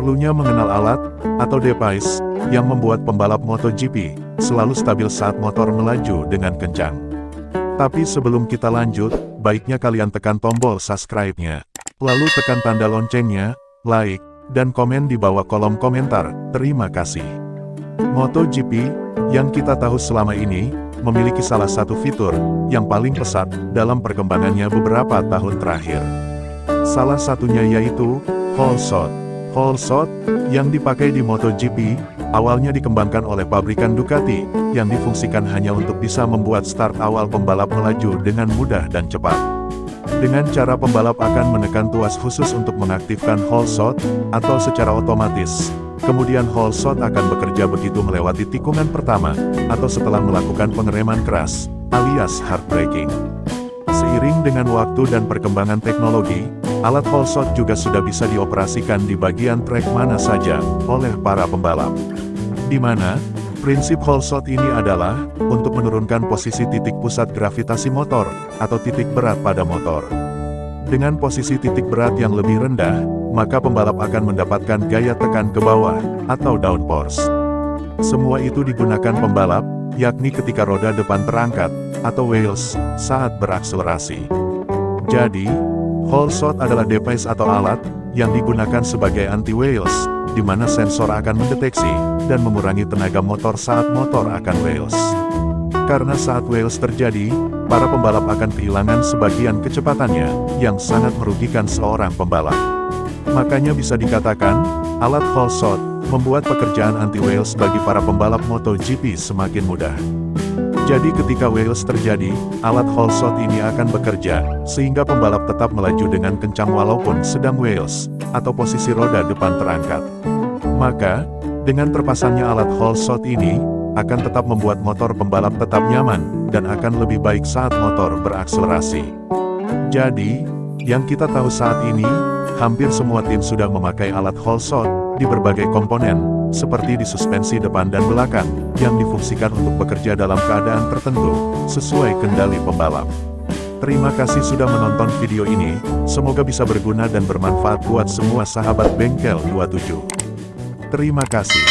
Perlunya mengenal alat, atau device, yang membuat pembalap MotoGP, selalu stabil saat motor melaju dengan kencang. Tapi sebelum kita lanjut, baiknya kalian tekan tombol subscribe-nya. Lalu tekan tanda loncengnya, like, dan komen di bawah kolom komentar, terima kasih. MotoGP, yang kita tahu selama ini, memiliki salah satu fitur, yang paling pesat, dalam perkembangannya beberapa tahun terakhir. Salah satunya yaitu, Whole Shot. Whole Shot, yang dipakai di MotoGP, awalnya dikembangkan oleh pabrikan Ducati, yang difungsikan hanya untuk bisa membuat start awal pembalap melaju dengan mudah dan cepat. Dengan cara pembalap akan menekan tuas khusus untuk mengaktifkan whole shot, atau secara otomatis. Kemudian whole shot akan bekerja begitu melewati tikungan pertama, atau setelah melakukan pengereman keras, alias hard braking. Seiring dengan waktu dan perkembangan teknologi, Alat whole shot juga sudah bisa dioperasikan di bagian trek mana saja, oleh para pembalap. Di mana, prinsip whole shot ini adalah, untuk menurunkan posisi titik pusat gravitasi motor, atau titik berat pada motor. Dengan posisi titik berat yang lebih rendah, maka pembalap akan mendapatkan gaya tekan ke bawah, atau downforce. Semua itu digunakan pembalap, yakni ketika roda depan terangkat, atau wheels, saat berakselerasi. Jadi, Whole shot adalah device atau alat, yang digunakan sebagai anti-wheels, di mana sensor akan mendeteksi, dan mengurangi tenaga motor saat motor akan wheels. Karena saat wheels terjadi, para pembalap akan kehilangan sebagian kecepatannya, yang sangat merugikan seorang pembalap. Makanya bisa dikatakan, alat whole shot, membuat pekerjaan anti-wheels bagi para pembalap MotoGP semakin mudah. Jadi ketika wheels terjadi, alat whole shot ini akan bekerja, sehingga pembalap tetap melaju dengan kencang walaupun sedang wheels, atau posisi roda depan terangkat. Maka, dengan terpasangnya alat whole shot ini, akan tetap membuat motor pembalap tetap nyaman, dan akan lebih baik saat motor berakselerasi. Jadi, yang kita tahu saat ini, hampir semua tim sudah memakai alat whole shot, di berbagai komponen, seperti di suspensi depan dan belakang, yang difungsikan untuk bekerja dalam keadaan tertentu, sesuai kendali pembalap. Terima kasih sudah menonton video ini, semoga bisa berguna dan bermanfaat buat semua sahabat bengkel 27. Terima kasih.